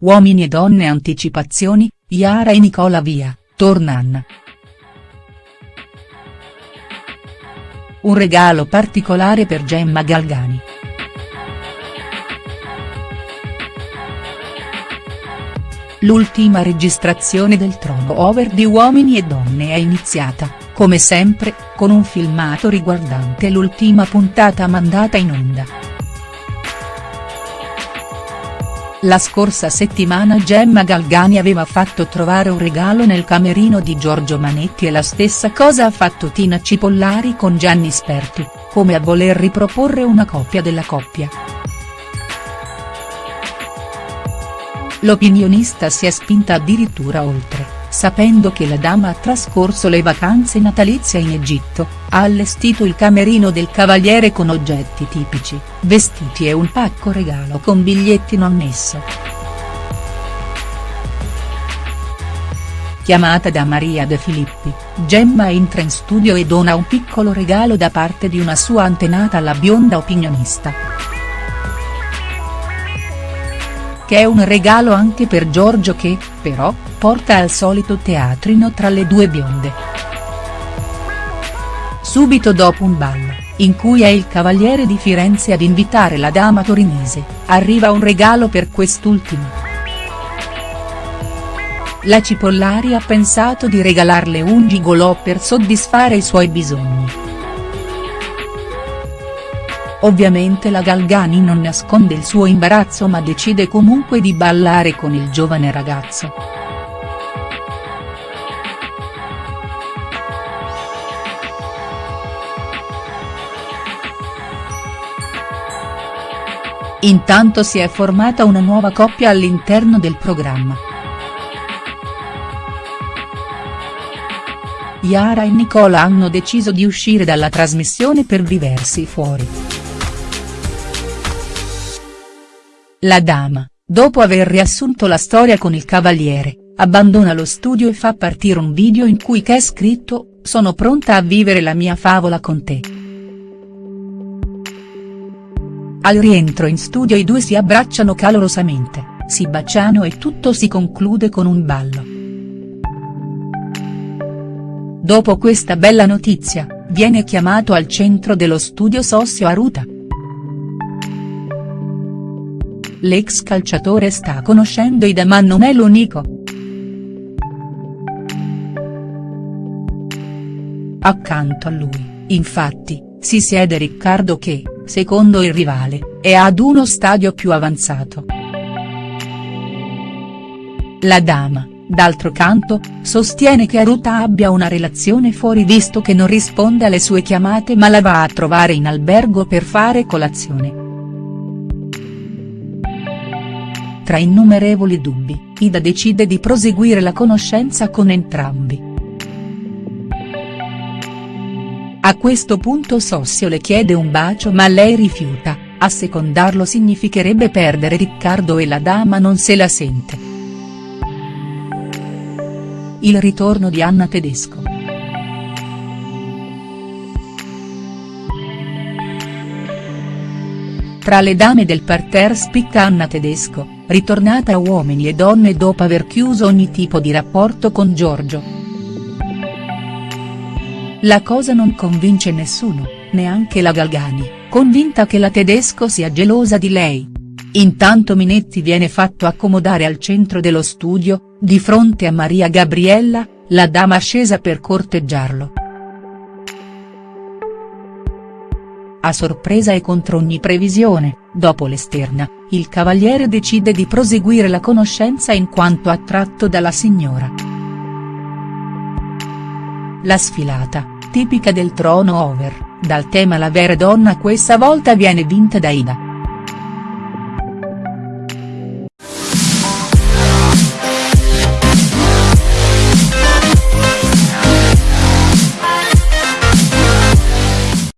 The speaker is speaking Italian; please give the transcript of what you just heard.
Uomini e donne anticipazioni, Yara e Nicola via, torna Anna. Un regalo particolare per Gemma Galgani. L'ultima registrazione del trono over di Uomini e Donne è iniziata, come sempre, con un filmato riguardante l'ultima puntata mandata in onda. La scorsa settimana Gemma Galgani aveva fatto trovare un regalo nel camerino di Giorgio Manetti e la stessa cosa ha fatto Tina Cipollari con Gianni Sperti, come a voler riproporre una coppia della coppia. L'opinionista si è spinta addirittura oltre sapendo che la dama ha trascorso le vacanze natalizie in Egitto, ha allestito il camerino del cavaliere con oggetti tipici, vestiti e un pacco regalo con bigliettino annesso. Chiamata da Maria De Filippi, Gemma entra in studio e dona un piccolo regalo da parte di una sua antenata alla bionda opinionista che è un regalo anche per Giorgio che, però, porta al solito teatrino tra le due bionde. Subito dopo un ballo, in cui è il Cavaliere di Firenze ad invitare la dama torinese, arriva un regalo per quest'ultima. La Cipollari ha pensato di regalarle un gigolò per soddisfare i suoi bisogni. Ovviamente la Galgani non nasconde il suo imbarazzo ma decide comunque di ballare con il giovane ragazzo. Intanto si è formata una nuova coppia all'interno del programma. Yara e Nicola hanno deciso di uscire dalla trasmissione per viversi fuori. La dama, dopo aver riassunto la storia con il cavaliere, abbandona lo studio e fa partire un video in cui c'è scritto, sono pronta a vivere la mia favola con te. Al rientro in studio i due si abbracciano calorosamente, si baciano e tutto si conclude con un ballo. Dopo questa bella notizia, viene chiamato al centro dello studio Sossio Aruta. L'ex calciatore sta conoscendo Ida ma non è l'unico. Accanto a lui, infatti, si siede Riccardo che, secondo il rivale, è ad uno stadio più avanzato. La dama, d'altro canto, sostiene che Aruta abbia una relazione fuori visto che non risponde alle sue chiamate ma la va a trovare in albergo per fare colazione. Tra innumerevoli dubbi, Ida decide di proseguire la conoscenza con entrambi. A questo punto Sossio le chiede un bacio ma lei rifiuta, a secondarlo significherebbe perdere Riccardo e la dama non se la sente. Il ritorno di Anna Tedesco. Tra le dame del parterre spicca Anna Tedesco, ritornata a Uomini e Donne dopo aver chiuso ogni tipo di rapporto con Giorgio. La cosa non convince nessuno, neanche la Galgani, convinta che la Tedesco sia gelosa di lei. Intanto Minetti viene fatto accomodare al centro dello studio, di fronte a Maria Gabriella, la dama scesa per corteggiarlo. A sorpresa e contro ogni previsione, dopo l'esterna, il cavaliere decide di proseguire la conoscenza in quanto attratto dalla signora. La sfilata, tipica del trono over, dal tema La vera donna questa volta viene vinta da Ida.